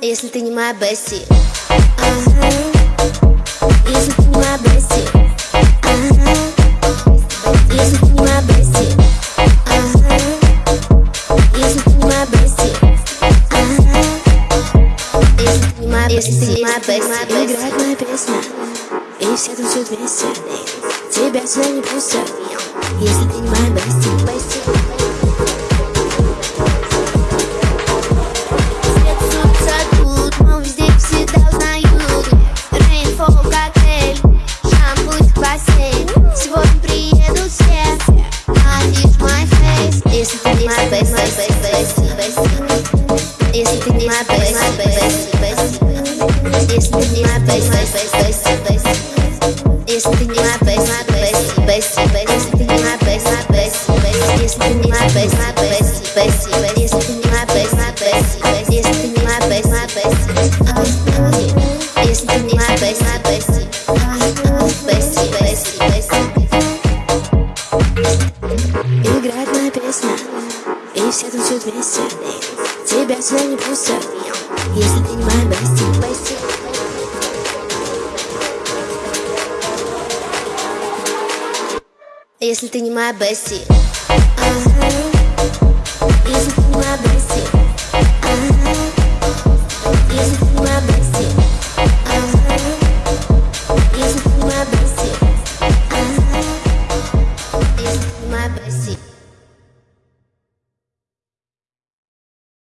Если ты не моя Бесси. Ага. Если ты не моя Бесси. Ага. Если ты не моя Бесси. Ага. Если ты не моя Бесси. Ага. Если ты не моя Бесси. Если ты не моя Бесси. Играет моя песня. И все танцуют вместе. Тебя сюда не пустят. Если ты не моя Бесси Yes, my best, my best. Все танцуют вместе Тебя сюда не пустят. Если ты не моя Бести Бести Если ты не моя Бести. Если